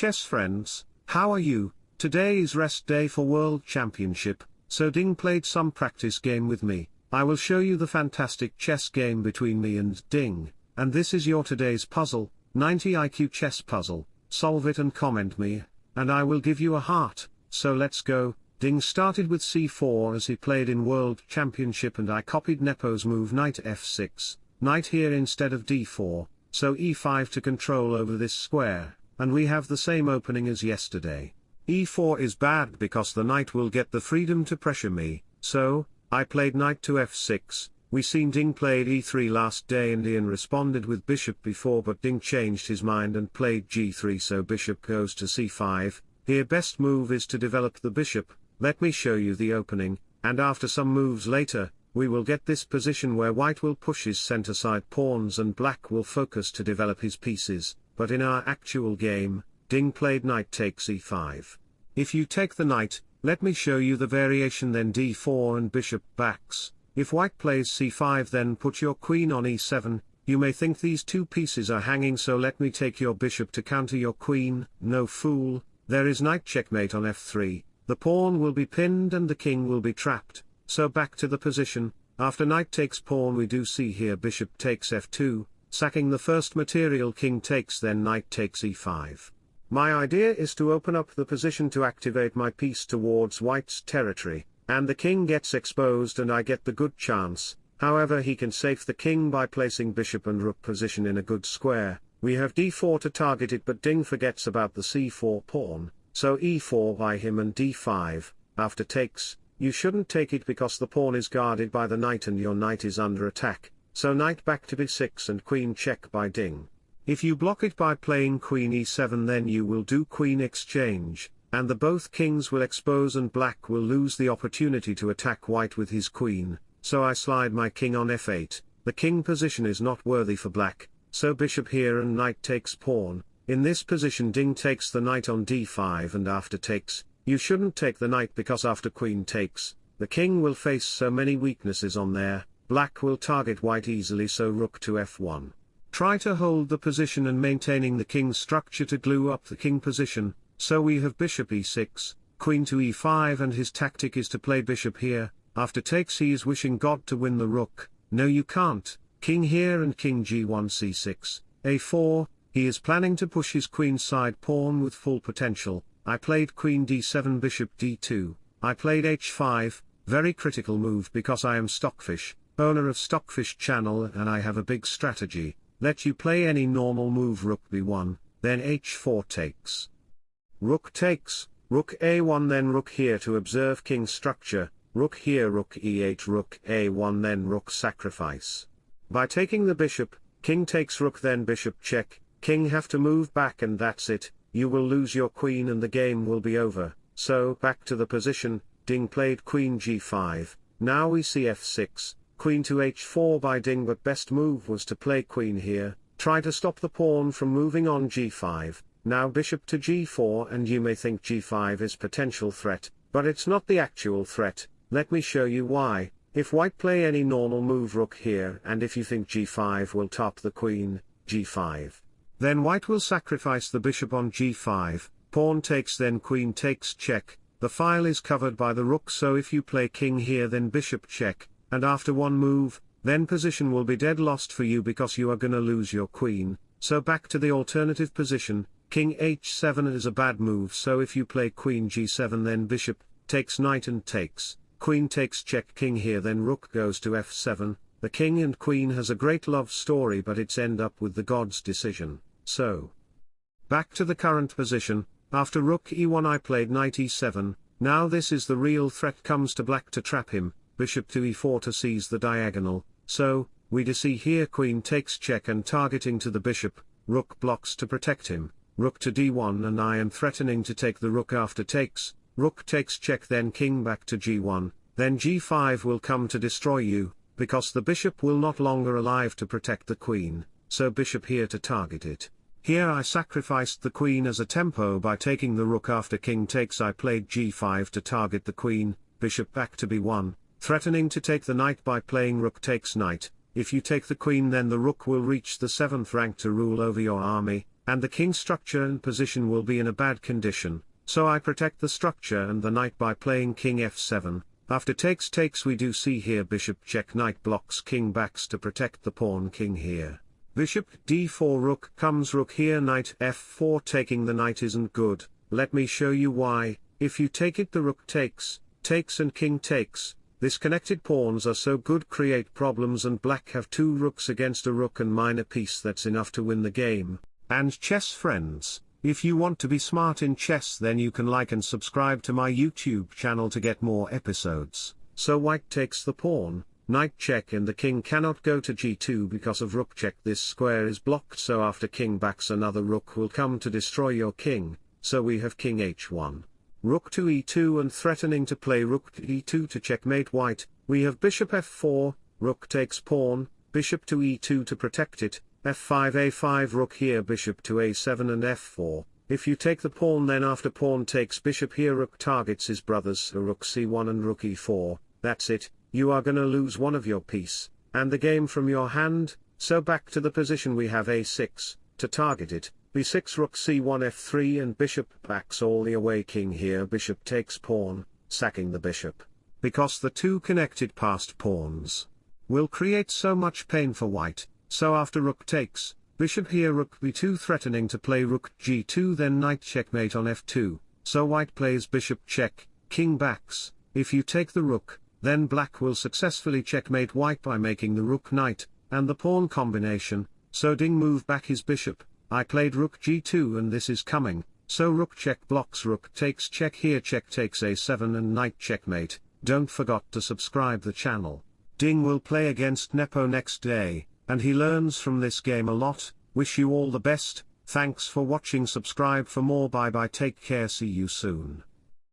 chess friends, how are you? Today is rest day for World Championship, so Ding played some practice game with me. I will show you the fantastic chess game between me and Ding, and this is your today's puzzle, 90 IQ chess puzzle, solve it and comment me, and I will give you a heart, so let's go. Ding started with c4 as he played in World Championship and I copied Nepo's move knight f6, knight here instead of d4, so e5 to control over this square, and we have the same opening as yesterday. e4 is bad because the knight will get the freedom to pressure me, so, I played knight to f6, we seen Ding played e3 last day and Ian responded with bishop before but Ding changed his mind and played g3 so bishop goes to c5, here best move is to develop the bishop, let me show you the opening, and after some moves later, we will get this position where white will push his center side pawns and black will focus to develop his pieces, but in our actual game, Ding played knight takes e5. If you take the knight, let me show you the variation then d4 and bishop backs, if white plays c5 then put your queen on e7, you may think these two pieces are hanging so let me take your bishop to counter your queen, no fool, there is knight checkmate on f3, the pawn will be pinned and the king will be trapped, so back to the position, after knight takes pawn we do see here bishop takes f2, sacking the first material king takes then knight takes e5. My idea is to open up the position to activate my piece towards white's territory, and the king gets exposed and I get the good chance, however he can save the king by placing bishop and rook position in a good square, we have d4 to target it but Ding forgets about the c4 pawn, so e4 by him and d5, after takes, you shouldn't take it because the pawn is guarded by the knight and your knight is under attack, so knight back to b6 and queen check by Ding. If you block it by playing queen e7 then you will do queen exchange, and the both kings will expose and black will lose the opportunity to attack white with his queen, so I slide my king on f8, the king position is not worthy for black, so bishop here and knight takes pawn, in this position Ding takes the knight on d5 and after takes, you shouldn't take the knight because after queen takes, the king will face so many weaknesses on there, black will target white easily so rook to f1. Try to hold the position and maintaining the king's structure to glue up the king position, so we have bishop e6, queen to e5 and his tactic is to play bishop here, after takes he is wishing God to win the rook, no you can't, king here and king g1 c6, a4, he is planning to push his queen side pawn with full potential, I played queen d7 bishop d2, I played h5, very critical move because I am Stockfish, owner of Stockfish channel and I have a big strategy, let you play any normal move rook b1, then h4 takes. Rook takes, rook a1 then rook here to observe king structure, rook here rook e8 rook a1 then rook sacrifice. By taking the bishop, king takes rook then bishop check, king have to move back and that's it, you will lose your queen and the game will be over, so back to the position, Ding played queen g5, now we see f6, queen to h4 by Ding but best move was to play queen here, try to stop the pawn from moving on g5, now bishop to g4 and you may think g5 is potential threat, but it's not the actual threat, let me show you why, if white play any normal move rook here and if you think g5 will top the queen, g5. Then white will sacrifice the bishop on g5, pawn takes then queen takes check, the file is covered by the rook so if you play king here then bishop check, and after one move, then position will be dead lost for you because you are gonna lose your queen, so back to the alternative position, king h7 is a bad move so if you play queen g7 then bishop, takes knight and takes, queen takes check king here then rook goes to f7, the king and queen has a great love story but it's end up with the god's decision so. Back to the current position, after rook e1 I played knight e7, now this is the real threat comes to black to trap him, bishop to e4 to seize the diagonal, so, we do see here queen takes check and targeting to the bishop, rook blocks to protect him, rook to d1 and I am threatening to take the rook after takes, rook takes check then king back to g1, then g5 will come to destroy you, because the bishop will not longer alive to protect the queen, so bishop here to target it. Here I sacrificed the queen as a tempo by taking the rook after king takes I played g5 to target the queen, bishop back to b1, threatening to take the knight by playing rook takes knight, if you take the queen then the rook will reach the 7th rank to rule over your army, and the king structure and position will be in a bad condition, so I protect the structure and the knight by playing king f7, after takes takes we do see here bishop check knight blocks king backs to protect the pawn king here. Bishop d4 rook comes rook here knight f4 taking the knight isn't good, let me show you why, if you take it the rook takes, takes and king takes, this connected pawns are so good create problems and black have two rooks against a rook and minor piece that's enough to win the game, and chess friends, if you want to be smart in chess then you can like and subscribe to my YouTube channel to get more episodes. So white takes the pawn, knight check and the king cannot go to g2 because of rook check this square is blocked so after king backs another rook will come to destroy your king, so we have king h1. Rook to e2 and threatening to play rook to e2 to checkmate white, we have bishop f4, rook takes pawn, bishop to e2 to protect it, f5 a5 rook here bishop to a7 and f4, if you take the pawn then after pawn takes bishop here rook targets his brothers rook c1 and rook e4, that's it, you are gonna lose one of your piece, and the game from your hand, so back to the position we have a6, to target it, b6 rook c1 f3 and bishop backs all the away king here bishop takes pawn, sacking the bishop. Because the two connected passed pawns will create so much pain for white, so after rook takes, bishop here rook b2 threatening to play rook g2 then knight checkmate on f2, so white plays bishop check, king backs, if you take the rook, then black will successfully checkmate white by making the rook knight, and the pawn combination, so Ding move back his bishop, I played rook g2 and this is coming, so rook check blocks rook takes check here check takes a7 and knight checkmate, don't forgot to subscribe the channel. Ding will play against Nepo next day, and he learns from this game a lot, wish you all the best, thanks for watching subscribe for more bye bye take care see you soon.